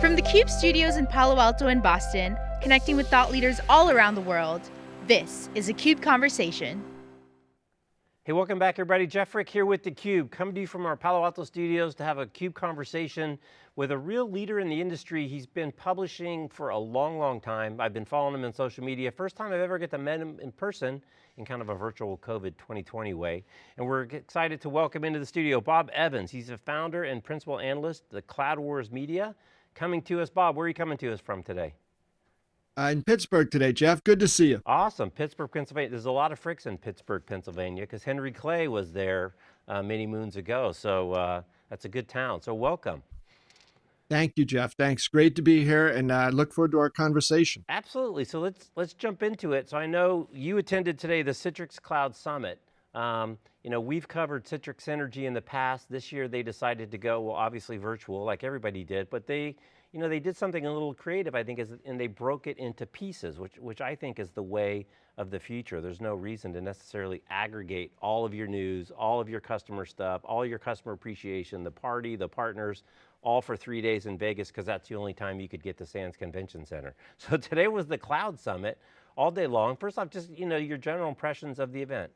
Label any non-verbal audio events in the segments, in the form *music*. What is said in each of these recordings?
From the CUBE studios in Palo Alto and Boston, connecting with thought leaders all around the world, this is a CUBE Conversation. Hey, welcome back everybody. Jeff Frick here with theCUBE, coming to you from our Palo Alto studios to have a CUBE conversation with a real leader in the industry. He's been publishing for a long, long time. I've been following him on social media. First time I've ever get to meet him in person in kind of a virtual COVID 2020 way. And we're excited to welcome into the studio Bob Evans. He's a founder and principal analyst, the Cloud Wars Media. Coming to us, Bob, where are you coming to us from today? Uh, in Pittsburgh today, Jeff. Good to see you. Awesome, Pittsburgh, Pennsylvania. There's a lot of fricks in Pittsburgh, Pennsylvania, because Henry Clay was there uh, many moons ago. So uh, that's a good town. So welcome. Thank you, Jeff. Thanks. Great to be here, and I uh, look forward to our conversation. Absolutely. So let's let's jump into it. So I know you attended today the Citrix Cloud Summit. Um, you know, we've covered Citrix Synergy in the past. This year they decided to go, well, obviously virtual, like everybody did, but they you know, they did something a little creative, I think, is, and they broke it into pieces, which, which I think is the way of the future. There's no reason to necessarily aggregate all of your news, all of your customer stuff, all your customer appreciation, the party, the partners, all for three days in Vegas, because that's the only time you could get to Sands Convention Center. *laughs* So today was the Cloud Summit, all day long. First off, just, you know, your general impressions of the event.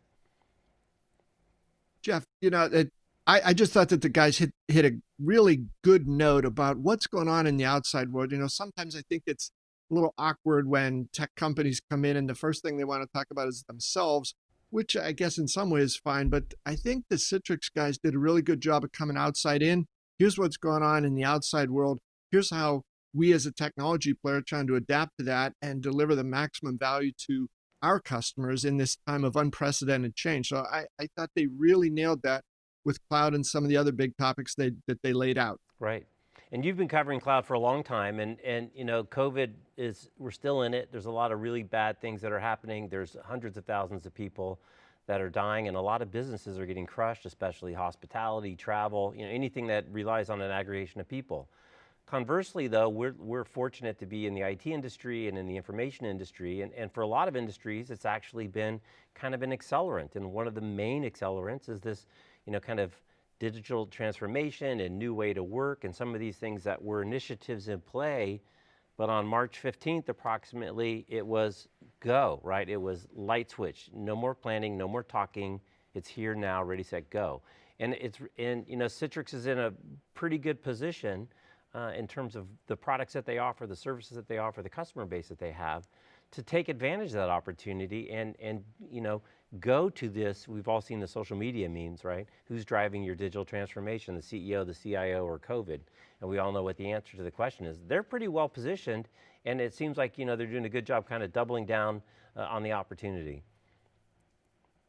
Jeff, you know, it, I, I just thought that the guys hit hit a really good note about what's going on in the outside world. You know, sometimes I think it's a little awkward when tech companies come in and the first thing they want to talk about is themselves, which I guess in some ways is fine. But I think the Citrix guys did a really good job of coming outside in. Here's what's going on in the outside world. Here's how we as a technology player are trying to adapt to that and deliver the maximum value to our customers in this time of unprecedented change. So I, I thought they really nailed that with cloud and some of the other big topics they, that they laid out. Right. And you've been covering cloud for a long time and, and you know, COVID is, we're still in it. There's a lot of really bad things that are happening. There's hundreds of thousands of people that are dying and a lot of businesses are getting crushed, especially hospitality, travel, you know, anything that relies on an aggregation of people. Conversely though, we're, we're fortunate to be in the IT industry and in the information industry, and, and for a lot of industries, it's actually been kind of an accelerant, and one of the main accelerants is this you know, kind of digital transformation and new way to work and some of these things that were initiatives in play, but on March 15th approximately, it was go, right? It was light switch, no more planning, no more talking, it's here now, ready, set, go. And it's, and you know, Citrix is in a pretty good position uh, in terms of the products that they offer, the services that they offer, the customer base that they have, to take advantage of that opportunity and, and you know, go to this, we've all seen the social media memes, right? Who's driving your digital transformation, the CEO, the CIO, or COVID? And we all know what the answer to the question is. They're pretty well positioned, and it seems like you know, they're doing a good job kind of doubling down uh, on the opportunity.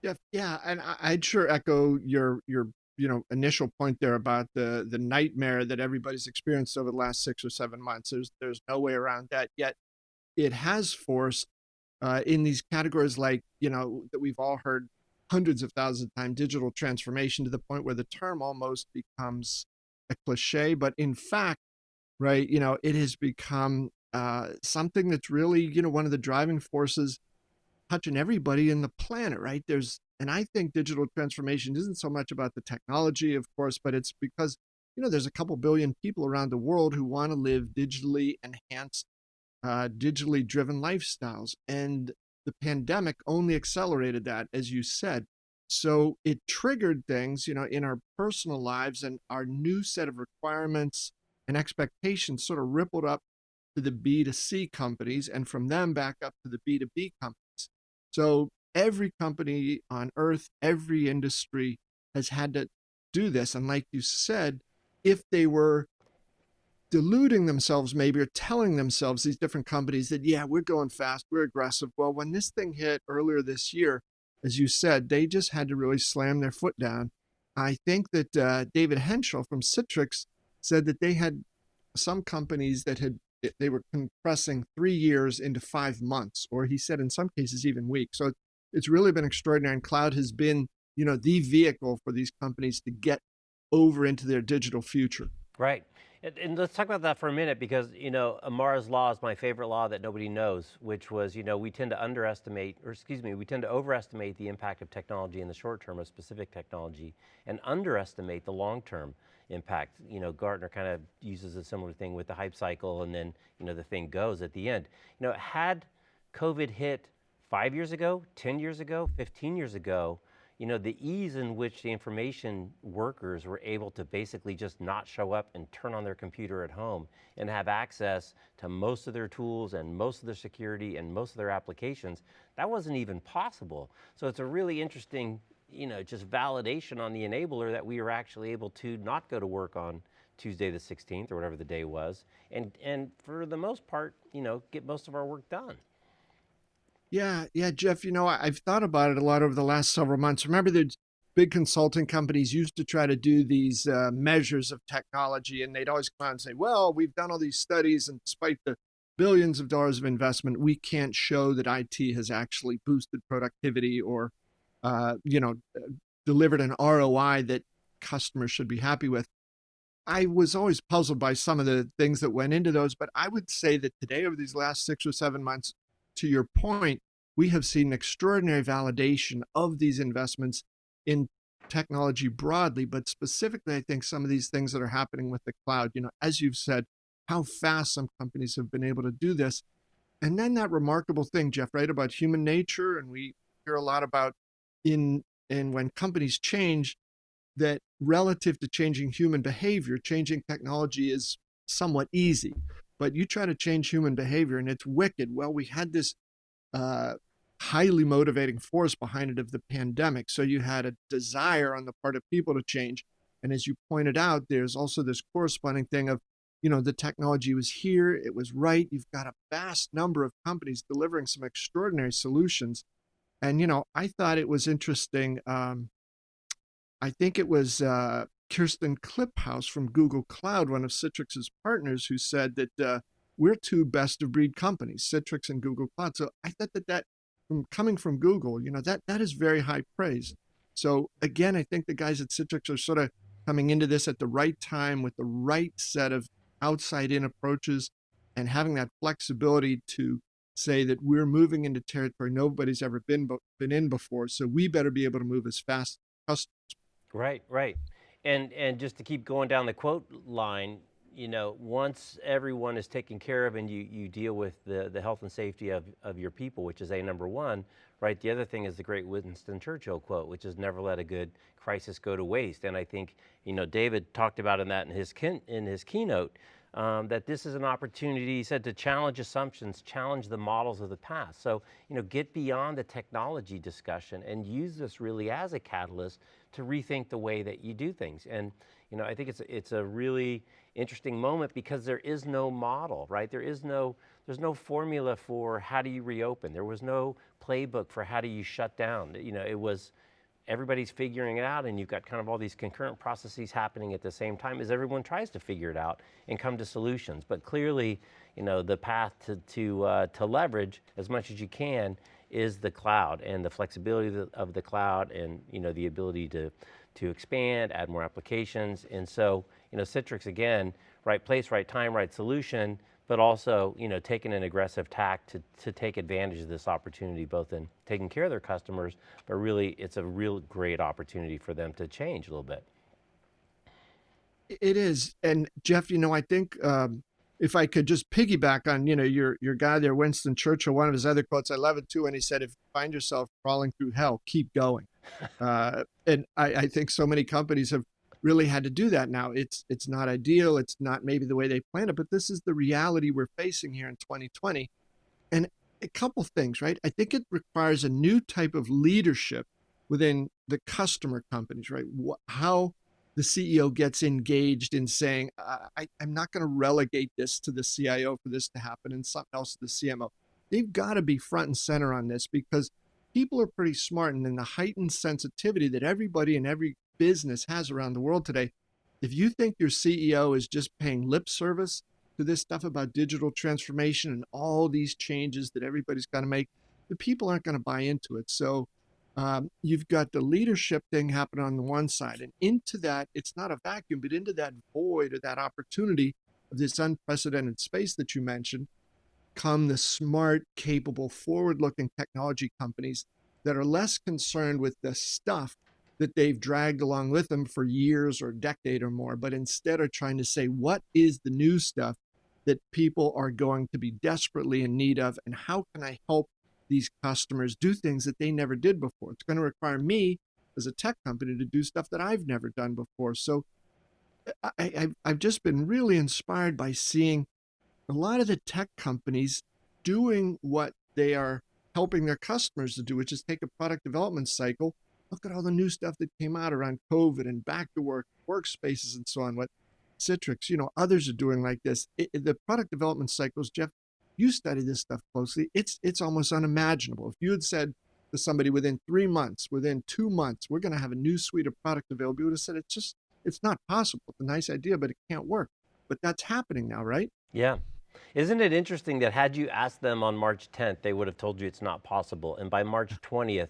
Yeah, yeah, and I'd sure echo your your you know initial point there about the the nightmare that everybody's experienced over the last six or seven months. There's there's no way around that. Yet, it has forced uh, in these categories like, you know, that we've all heard hundreds of thousands of times, digital transformation to the point where the term almost becomes a cliche. But in fact, right, you know, it has become uh, something that's really, you know, one of the driving forces touching everybody in the planet, right? There's, and I think digital transformation isn't so much about the technology, of course, but it's because, you know, there's a couple billion people around the world who want to live digitally enhanced uh, digitally driven lifestyles. And the pandemic only accelerated that, as you said. So it triggered things, you know, in our personal lives and our new set of requirements and expectations sort of rippled up to the B2C companies and from them back up to the B2B companies. So every company on earth, every industry has had to do this. And like you said, if they were deluding themselves maybe or telling themselves these different companies that yeah we're going fast we're aggressive. Well when this thing hit earlier this year as you said they just had to really slam their foot down. I think that uh, david henshall from citrix said that they had some companies that had they were compressing three years into five months or he said in some cases even weeks. So it's really been extraordinary and cloud has been you know the vehicle for these companies to get over into their digital future. Right and, and, let's talk about that for a minute because, you know, Amara's law is my favorite law that nobody knows, which was, you know, we tend to underestimate, or excuse me, we tend to overestimate the impact of technology in the short term of specific technology and underestimate the long term. impact. You know, Gartner kind of uses a similar thing with the hype cycle and then, you know, the thing goes at the end. You know, had COVID hit five years ago, 10 years ago, 15 years ago, you know, the ease in which the information workers were able to basically just not show up and turn on their computer at home and have access to most of their tools and most of their security and most of their applications, that wasn't even possible. So it's a really interesting, you know, just validation on the enabler that we were actually able to not go to work on Tuesday the 16th or whatever the day was, and, and for the most part, you know, get most of our work done. Yeah, yeah, Jeff, you know, I've thought about it a lot over the last several months. Remember that big consulting companies used to try to do these uh, measures of technology, and they'd always come out and say, well, we've done all these studies, and despite the billions of dollars of investment, we can't show that IT has actually boosted productivity or, uh, you know, delivered an ROI that customers should be happy with. I was always puzzled by some of the things that went into those, but I would say that today, over these last six or seven months, to your point, we have seen extraordinary validation of these investments in technology broadly, but specifically, I think some of these things that are happening with the cloud, you know, as you've said, how fast some companies have been able to do this. And then that remarkable thing, Jeff, right, about human nature, and we hear a lot about in and when companies change, that relative to changing human behavior, changing technology is somewhat easy but you try to change human behavior and it's wicked. Well, we had this uh, highly motivating force behind it of the pandemic. So you had a desire on the part of people to change. And as you pointed out, there's also this corresponding thing of, you know, the technology was here, it was right. You've got a vast number of companies delivering some extraordinary solutions. And, you know, I thought it was interesting. Um, I think it was uh, Kirsten Kliphouse from Google Cloud, one of Citrix's partners, who said that uh, we're two best of breed companies, Citrix and Google Cloud. So I thought that that, from coming from Google, you know, that that is very high praise. So again, I think the guys at Citrix are sort of coming into this at the right time with the right set of outside in approaches and having that flexibility to say that we're moving into territory nobody's ever been been in before. So we better be able to move as fast as customers. Right, right. And, and just to keep going down the quote line, you know, once everyone is taken care of and you, you deal with the, the health and safety of, of your people, which is a number one, right? The other thing is the great Winston Churchill quote, which is never let a good crisis go to waste. And I think, you know, David talked about in that in his, in his keynote, um, that this is an opportunity, he said, to challenge assumptions, challenge the models of the past. So, you know, get beyond the technology discussion and use this really as a catalyst to rethink the way that you do things. And, you know, I think it's, it's a really interesting moment because there is no model, right? There is no, there's no formula for how do you reopen. There was no playbook for how do you shut down. You know, it was, everybody's figuring it out and you've got kind of all these concurrent processes happening at the same time as everyone tries to figure it out and come to solutions. But clearly, you know, the path to, to, uh, to leverage as much as you can is the cloud and the flexibility of the, cloud and, you know, the ability to, to expand, add more applications. And so, you know, Citrix again, right place, right time, right solution, but also you know, taking an aggressive tack to, to take advantage of this opportunity, both in taking care of their customers, but really it's a real great opportunity for them to change a little bit. It is. And Jeff, you know, I think um, if I could just piggyback on, you know, your your guy there, Winston Churchill, one of his other quotes, I love it too. And he said, if you find yourself crawling through hell, keep going. *laughs* Uh, and I, I think so many companies have really had to do that now. It's it's not ideal. It's not maybe the way they planned it, but this is the reality we're facing here in 2020. And a couple things, right? I think it requires a new type of leadership within the customer companies, right? How the CEO gets engaged in saying, I, am not going to relegate this to the CIO for this to happen and something else to the CMO. They've got to be front and center on this because people are pretty smart and in the heightened sensitivity that everybody in every business has around the world today. If you think your CEO is just paying lip service to this stuff about digital transformation and all these changes that everybody's got to make, the people aren't going to buy into it. So um, you've got the leadership thing happening on the one side, and into that, it's not a vacuum, but into that void or that opportunity of this unprecedented space that you mentioned, come the smart, capable, forward looking technology companies that are less concerned with the stuff that they've dragged along with them for years or a decade or more, but instead are trying to say, what is the new stuff that people are going to be desperately in need of? And how can I help these customers do things that they never did before? It's going to require me as a tech company to do stuff that I've never done before. So I, I've just been really inspired by seeing a lot of the tech companies doing what they are helping their customers to do, which is take a product development cycle. Look at all the new stuff that came out around COVID and back to work, workspaces, and so on. What Citrix, you know, others are doing like this. It, the product development cycles, Jeff, you study this stuff closely. It's it's almost unimaginable. If you had said to somebody within three months, within two months, we're going to have a new suite of product available, you would have said it's just it's not possible. It's a nice idea, but it can't work. But that's happening now, right? Yeah. Isn't it interesting that had you asked them on March 10th, they would have told you it's not possible. And by March *laughs* 20th,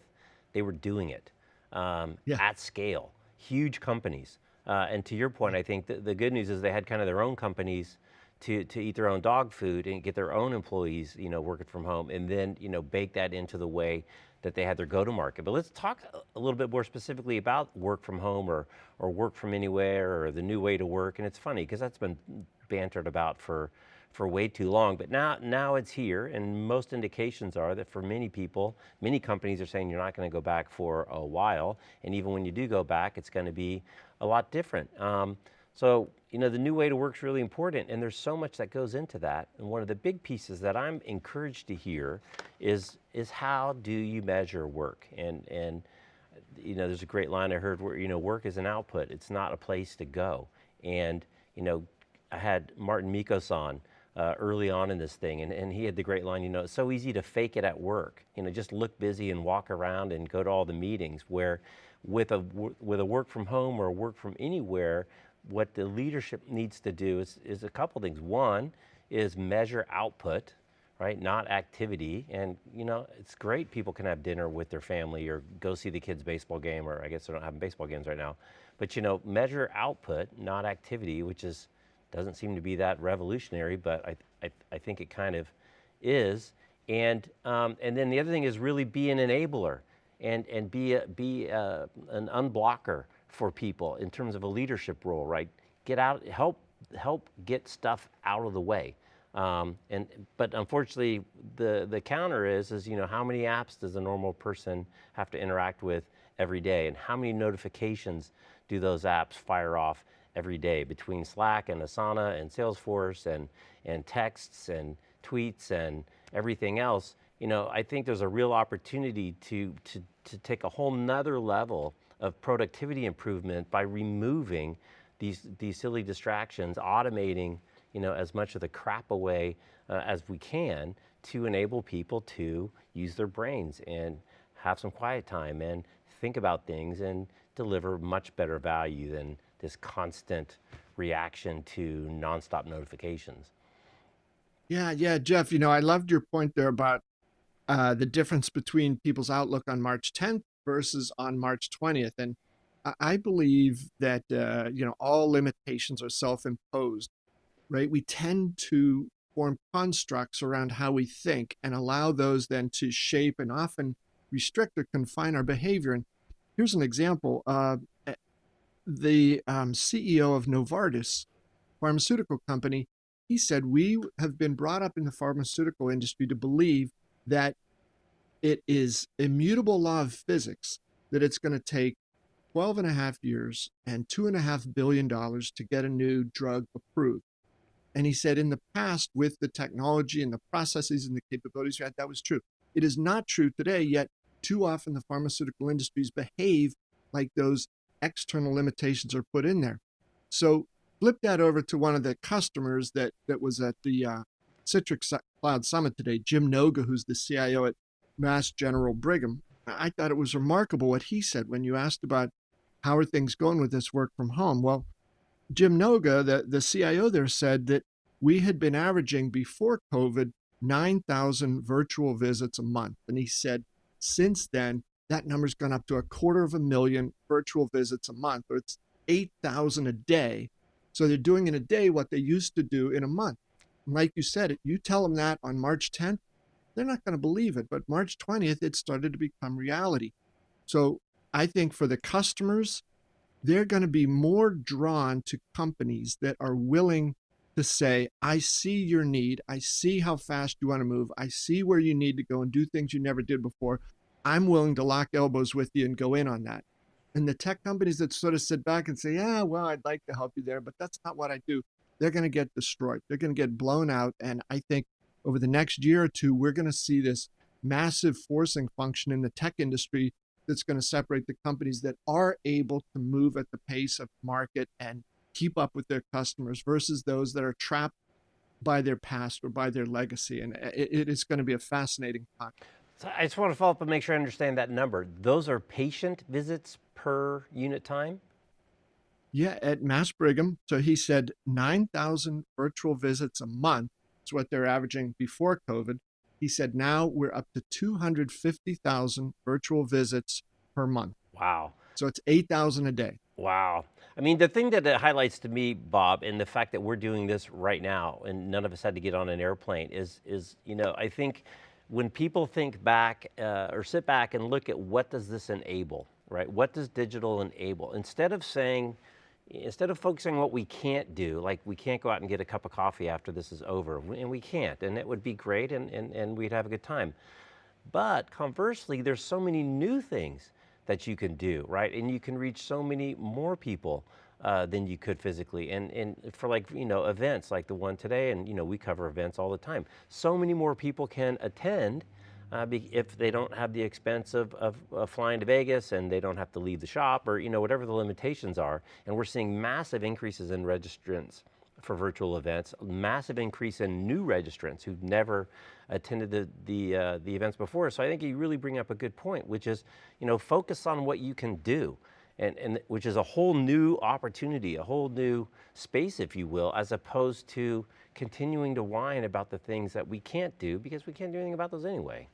they were doing it um, yeah. at scale, huge companies. Uh, and to your point, I think the, the good news is they had kind of their own companies to, to eat their own dog food and get their own employees, you know, working from home and then, you know, bake that into the way that they had their go-to-market. But let's talk a little bit more specifically about work from home or, or work from anywhere or the new way to work. And it's funny because that's been bantered about for, for way too long, but now, now it's here and most indications are that for many people, many companies are saying you're not going to go back for a while. And even when you do go back, it's going to be a lot different. Um, so, you know, the new way to work is really important and there's so much that goes into that. And one of the big pieces that I'm encouraged to hear is, is how do you measure work? And, and, you know, there's a great line I heard where, you know, work is an output. It's not a place to go. And, you know, I had Mårten Mickos on uh, early on in this thing and, and he had the great line, you know, it's so easy to fake it at work. You know, just look busy and walk around and go to all the meetings where with a, with a work from home or work from anywhere, what the leadership needs to do is, is a couple things. One is measure output, right? Not activity. And you know, it's great people can have dinner with their family or go see the kids baseball game, or I guess they're not having baseball games right now. But you know, measure output, not activity, which is, doesn't seem to be that revolutionary, but I, I, I think it kind of is. And, um, and then the other thing is really be an enabler and, and be, a, be a, an unblocker for people in terms of a leadership role, right? Get out, help, help get stuff out of the way. Um, and, but unfortunately, the, the counter is, is, you know, how many apps does a normal person have to interact with every day? And how many notifications do those apps fire off every day between Slack and Asana and Salesforce and, and texts and tweets and everything else? You know, I think there's a real opportunity to, to, to take a whole nother level of productivity improvement by removing these, these silly distractions, automating you know, as much of the crap away uh, as we can to enable people to use their brains and have some quiet time and think about things and deliver much better value than this constant reaction to nonstop notifications. Yeah, yeah, Jeff, you know, I loved your point there about uh, the difference between people's outlook on March 10th versus on March 20th. And I believe that, uh, you know, all limitations are self-imposed, right? We tend to form constructs around how we think and allow those then to shape and often restrict or confine our behavior. And here's an example. Uh, eh, the um, CEO of Novartis pharmaceutical company, he said, we have been brought up in the pharmaceutical industry to believe that it is immutable law of physics that it's going to take 12 and a half years and two and a half billion dollars to get a new drug approved. And he said in the past, with the technology and the processes and the capabilities we had, that was true. It is not true today, yet too often the pharmaceutical industries behave like those external limitations are put in there. So flip that over to one of the customers that, that was at the uh, Citrix Cloud Summit today, Jim Noga, who's the CIO at Mass General Brigham. I thought it was remarkable what he said when you asked about how are things going with this work from home. Well, Jim Noga, the, the CIO there, said that we had been averaging before COVID 9,000 virtual visits a month. And he said since then, that number's gone up to a quarter of a million virtual visits a month, or it's 8,000 a day. So they're doing in a day what they used to do in a month. And like you said, you tell them that on March 10th, they're not going to believe it. But March 20th, it started to become reality. So I think for the customers, they're going to be more drawn to companies that are willing to say, I see your need. I see how fast you want to move. I see where you need to go and do things you never did before. I'm willing to lock elbows with you and go in on that. And the tech companies that sort of sit back and say, yeah, well, I'd like to help you there, but that's not what I do, they're going to get destroyed. They're going to get blown out. And I think over the next year or two, we're going to see this massive forcing function in the tech industry that's going to separate the companies that are able to move at the pace of market and keep up with their customers versus those that are trapped by their past or by their legacy. And it, it is going to be a fascinating time. So I just want to follow up and make sure I understand that number. Those are patient visits per unit time? Yeah, at Mass Brigham. So he said 9,000 virtual visits a month is what they're averaging before COVID. He said now we're up to 250,000 virtual visits per month. Wow. So it's 8,000 a day. Wow. I mean, the thing that it highlights to me, Bob, and the fact that we're doing this right now and none of us had to get on an airplane is, is you know, I think when people think back uh, or sit back and look at what does this enable, right? What does digital enable? Instead of saying, instead of focusing on what we can't do, like we can't go out and get a cup of coffee after this is over, and we can't, and it would be great and, and, and we'd have a good time. But conversely, there's so many new things that you can do, right? And you can reach so many more people uh, than you could physically. And, and for like, you know, events like the one today, and you know, we cover events all the time. So many more people can attend uh, if they don't have the expense of, of, of, flying to Vegas and they don't have to leave the shop or you know whatever the limitations are. And we're seeing massive increases in registrants for virtual events, massive increase in new registrants who've never attended the, the, uh, the events before. So I think you really bring up a good point, which is, you know, focus on what you can do. And, and which is a whole new opportunity, a whole new space, if you will, as opposed to continuing to whine about the things that we can't do because we can't do anything about those anyway.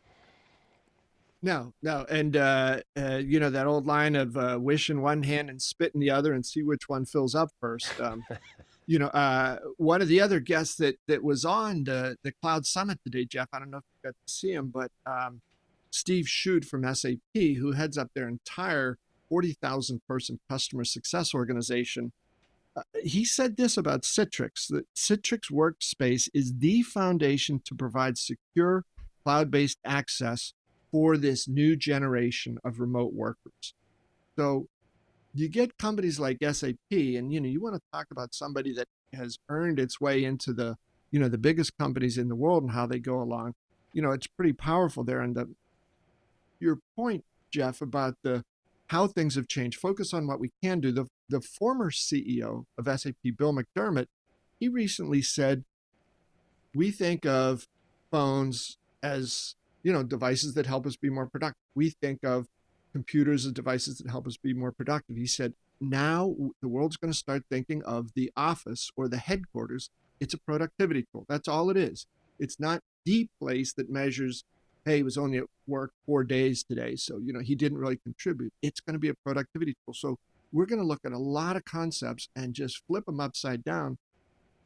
No, no, and uh, uh, you know that old line of uh, wish in one hand and spit in the other, and see which one fills up first. Um, *laughs* you know, uh, one of the other guests that that was on the the Cloud Summit today, Jeff. I don't know if you got to see him, but um, Steve Shude from SAP, who heads up their entire forty thousand person customer success organization. Uh, he said this about Citrix: that Citrix Workspace is the foundation to provide secure cloud-based access for this new generation of remote workers. So you get companies like SAP and you know you want to talk about somebody that has earned its way into the you know the biggest companies in the world and how they go along. You know, it's pretty powerful there and the your point Jeff about the how things have changed. Focus on what we can do. The the former CEO of SAP Bill McDermott, he recently said we think of phones as you know, devices that help us be more productive. We think of computers as devices that help us be more productive. He said, now the world's going to start thinking of the office or the headquarters. It's a productivity tool. That's all it is. It's not the place that measures, hey, he was only at work four days today. So, you know, he didn't really contribute. It's going to be a productivity tool. So we're going to look at a lot of concepts and just flip them upside down.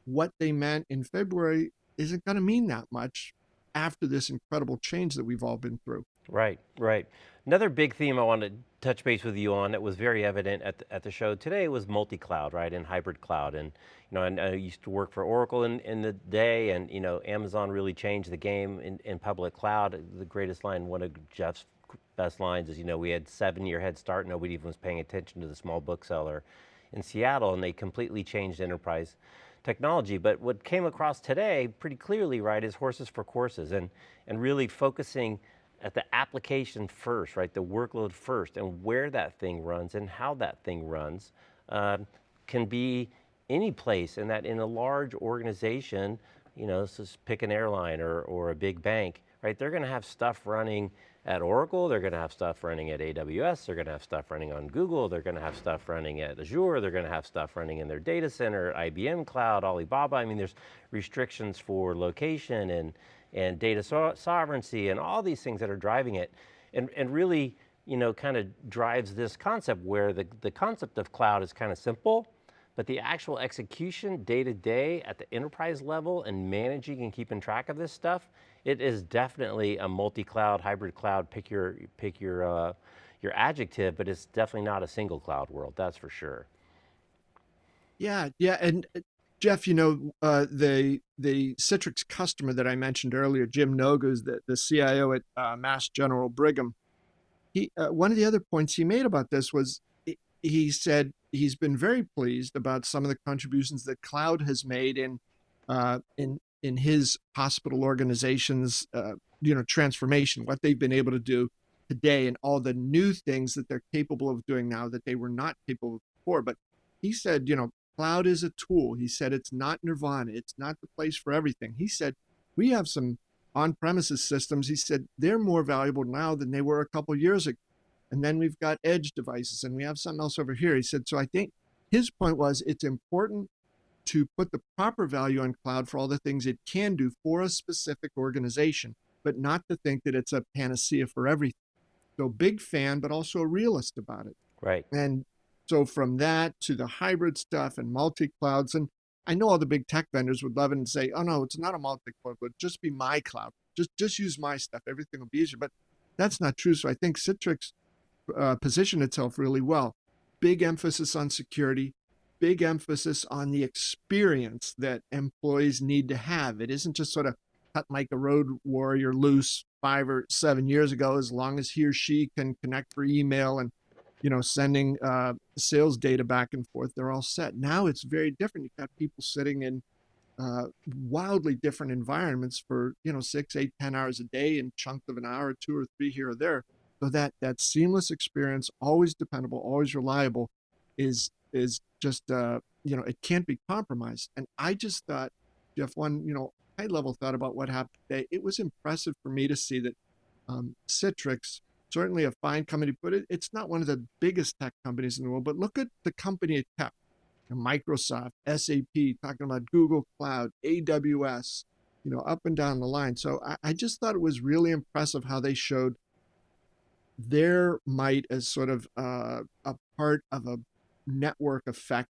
What they meant in February isn't going to mean that much after this incredible change that we've all been through. Right, right. Another big theme I want to touch base with you on that was very evident at the, at the show today was multi-cloud, right, and hybrid cloud. And you know, I, I, used to work for Oracle in, in the day, and you know, Amazon really changed the game in, in public cloud. The greatest line, one of Jeff's best lines is, you know, we had seven-year head start. Nobody even was paying attention to the small bookseller in Seattle, and they completely changed enterprise technology. But what came across today pretty clearly, right, is horses for courses and, and really focusing at the application first, right, the workload first and where that thing runs and how that thing runs uh, can be any place and that in a large organization, you know, so pick an airline or, or a big bank, right, they're going to have stuff running at Oracle, they're going to have stuff running at AWS, they're going to have stuff running on Google, they're going to have stuff running at Azure, they're going to have stuff running in their data center, IBM Cloud, Alibaba. I mean, there's restrictions for location and, and data so sovereignty and all these things that are driving it. And, and really, you know, kind of drives this concept where the, the concept of cloud is kind of simple, but the actual execution day to day at the enterprise level and managing and keeping track of this stuff it is definitely a multi-cloud, hybrid cloud, pick your, pick your, uh, your adjective, but it's definitely not a single cloud world, that's for sure. Yeah, yeah, and uh, Jeff, you know, uh, the the Citrix customer that I mentioned earlier, Jim Noga, the, the CIO at uh, Mass General Brigham, he uh, one of the other points he made about this was he said he's been very pleased about some of the contributions that cloud has made in uh, in in his hospital organization's uh, you know transformation, what they've been able to do today, and all the new things that they're capable of doing now that they were not capable of before. But he said, you know, cloud is a tool. He said it's not nirvana. It's not the place for everything. He said we have some on-premises systems. He said they're more valuable now than they were a couple years ago. And then we've got edge devices, and we have something else over here. He said so. I think his point was it's important to put the proper value on cloud for all the things it can do for a specific organization, but not to think that it's a panacea for everything. So big fan, but also a realist about it. Right. And so from that to the hybrid stuff and multi-clouds, and I know all the big tech vendors would love it and say, "Oh no, it's not a multi-cloud, but just be my cloud. Just just use my stuff. Everything will be easier." But that's not true. So I think Citrix uh, positioned itself really well. Big emphasis on security, big emphasis on the experience that employees need to have. It isn't just sort of cut like a road warrior loose five or seven years ago, as long as he or she can connect for email and you know, sending uh, sales data back and forth. They're all set. Now it's very different. You've got people sitting in uh, wildly different environments for you know six, eight, ten hours a day, and chunks of an hour, two or three here or there. So that that seamless experience, always dependable, always reliable, is is just uh, you know it can't be compromised. And I just thought, Jeff, one you know high level thought about what happened today. It was impressive for me to see that um, Citrix certainly a fine company, but it, it's not one of the biggest tech companies in the world. But look at the company it kept. Microsoft, SAP, talking about Google Cloud, AWS, you know, up and down the line. So I, I just thought it was really impressive how they showed their might as sort of uh, a part of a network effect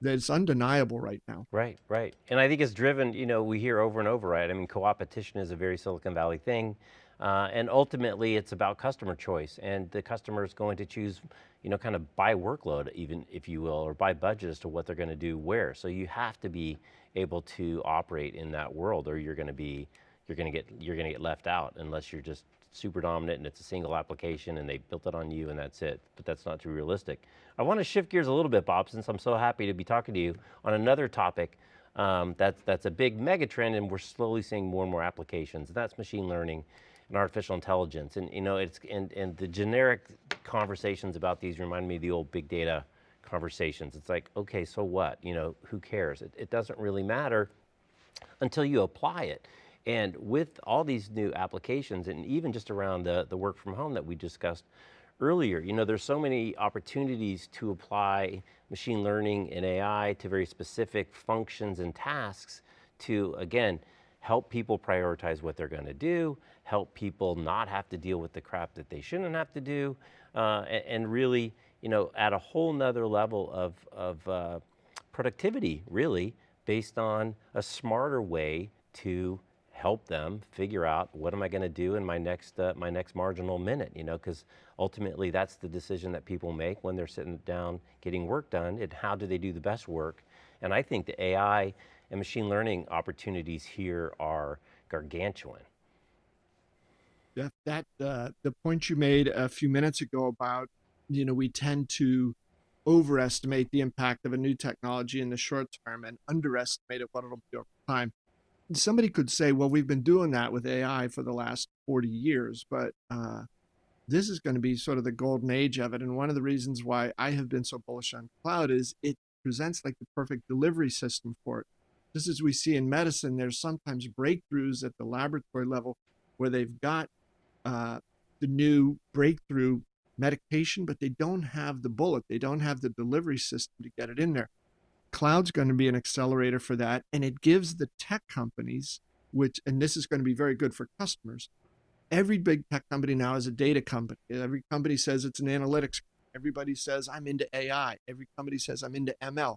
that's undeniable right now. Right, right. And I think it's driven, you know, we hear over and over, right? I mean, co-opetition is a very Silicon Valley thing. Uh, and ultimately it's about customer choice and the customer is going to choose, you know, kind of by workload even, if you will, or by budget as to what they're going to do where. So you have to be able to operate in that world or you're going to be, you're going to get, you're going to get left out unless you're just super dominant and it's a single application and they built it on you and that's it, but that's not too realistic. I want to shift gears a little bit, Bob, since I'm so happy to be talking to you on another topic um, that's, that's a big mega trend and we're slowly seeing more and more applications, and that's machine learning and artificial intelligence. And you know, it's and, and the generic conversations about these remind me of the old big data conversations. It's like, okay, so what? You know, who cares? It, it doesn't really matter until you apply it. And with all these new applications and even just around the, the work from home that we discussed earlier, you know, there's so many opportunities to apply machine learning and AI to very specific functions and tasks to, again, help people prioritize what they're going to do, help people not have to deal with the crap that they shouldn't have to do, uh, and, and, really, you know, at a whole nother level of, of uh, productivity, really, based on a smarter way to help them figure out what am I going to do in my next uh, my next marginal minute, you know, because ultimately that's the decision that people make when they're sitting down getting work done. And how do they do the best work? And I think the AI and machine learning opportunities here are gargantuan. Yeah, that uh, the point you made a few minutes ago about you know we tend to overestimate the impact of a new technology in the short term and underestimate it what it'll be over time. Somebody could say, well, we've been doing that with AI for the last 40 years, but uh, this is going to be sort of the golden age of it. And one of the reasons why I have been so bullish on cloud is it presents like the perfect delivery system for it just as we see in medicine, there's sometimes breakthroughs at the laboratory level where they've got uh, the new breakthrough medication, but they don't have the bullet. They don't have the delivery system to get it in there. Cloud's going to be an accelerator for that. And it gives the tech companies, which, and this is going to be very good for customers. Every big tech company now is a data company. Every company says it's an analytics. Everybody says I'm into AI. Every company says I'm into ML.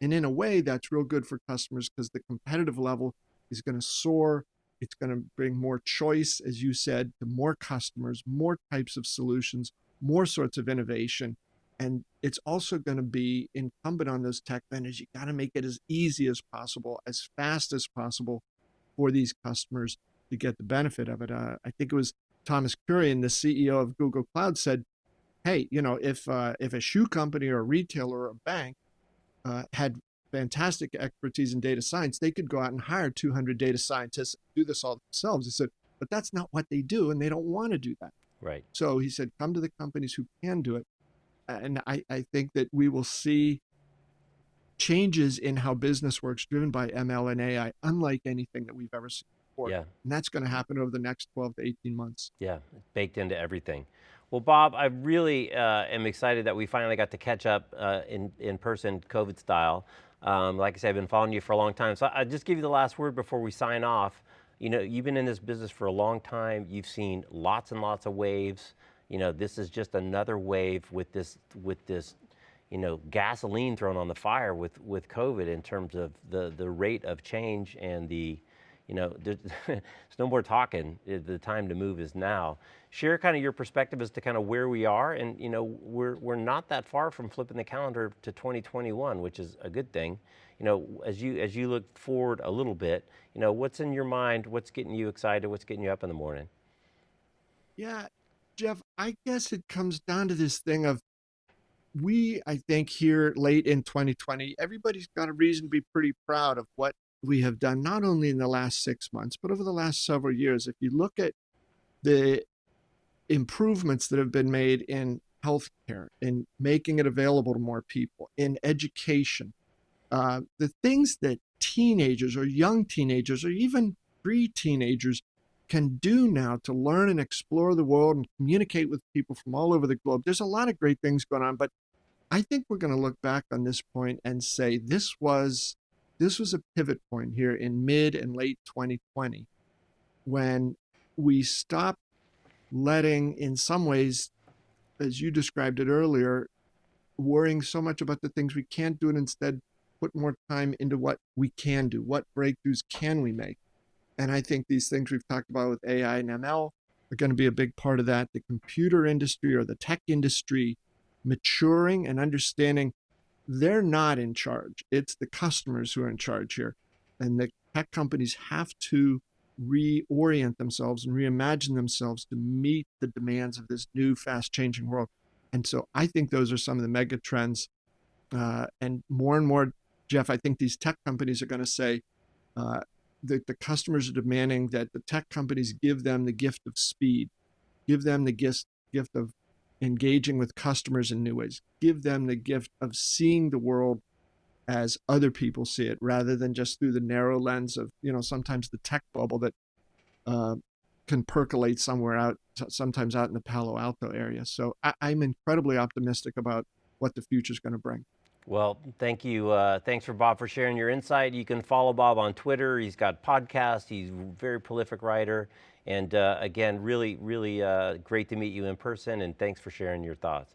And in a way, that's real good for customers because the competitive level is going to soar. It's going to bring more choice, as you said, to more customers, more types of solutions, more sorts of innovation. And it's also going to be incumbent on those tech vendors. You got to make it as easy as possible, as fast as possible for these customers to get the benefit of it. Uh, I think it was Thomas Kurian, the CEO of Google Cloud, said, "Hey, you know, if uh, if a shoe company or a retailer or a bank uh, had fantastic expertise in data science, they could go out and hire 200 data scientists and do this all themselves." He said, "But that's not what they do, and they don't want to do that." Right. So he said, "Come to the companies who can do it," and I, I think that we will see changes in how business works driven by ML and AI, unlike anything that we've ever seen before. Yeah. And that's going to happen over the next 12 to 18 months. Yeah, baked into everything. Well, Bob, I really uh, am excited that we finally got to catch up uh, in, in person, COVID style. Um, like I said, I've been following you for a long time. So I'll just give you the last word before we sign off. You know, you've been in this business for a long time. You've seen lots and lots of waves. You know, this is just another wave with this, with this you know, gasoline thrown on the fire with, with COVID in terms of the, the rate of change and the, you know, *laughs* there's, no more talking. Uh, the time to move is now. Share kind of your perspective as to kind of where we are, and you know, we're we're not that far from flipping the calendar to 2021, which is a good thing. You know, as you as you look forward a little bit, you know, what's in your mind? What's getting you excited? What's getting you up in the morning? Yeah, Jeff, I guess it comes down to this thing of we, I think, here late in 2020, everybody's got a reason to be pretty proud of what we have done, not only in the last six months, but over the last several years. If you look at the improvements that have been made in healthcare, in making it available to more people, in education, uh, the things that teenagers or young teenagers or even pre teenagers can do now to learn and explore the world and communicate with people from all over the globe. There's a lot of great things going on, but I think we're going to look back on this point and say this was this was a pivot point here in mid and late 2020 when we stopped letting in some ways as you described it earlier worrying so much about the things we can't do and instead put more time into what we can do what breakthroughs can we make and i think these things we've talked about with ai and ml are going to be a big part of that the computer industry or the tech industry maturing and understanding they're not in charge. It's the customers who are in charge here. And the tech companies have to reorient themselves and reimagine themselves to meet the demands of this new fast changing world. And so I think those are some of the mega trends. Uh, and more and more, Jeff, I think these tech companies are going to say uh, that the customers are demanding that the tech companies give them the gift of speed, give them the gift, gift of engaging with customers in new ways. Give them the gift of seeing the world as other people see it rather than just through the narrow lens of, you know, sometimes the tech bubble that uh, can percolate somewhere out, sometimes out in the Palo Alto area. So I, am incredibly optimistic about what the future is going to bring. Well, thank you. Uh, thanks for Bob for sharing your insight. You can follow Bob on Twitter. He's got podcasts. He's a very prolific writer. And uh, again, really, really uh, great to meet you in person. And thanks for sharing your thoughts.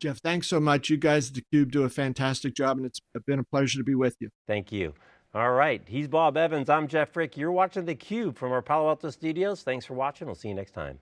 Jeff, thanks so much. You guys at theCUBE do a fantastic job and it's been a pleasure to be with you. Thank you. All right, he's Bob Evans, I'm Jeff Frick. You're watching theCUBE from our Palo Alto studios. Thanks for watching, we'll see you next time.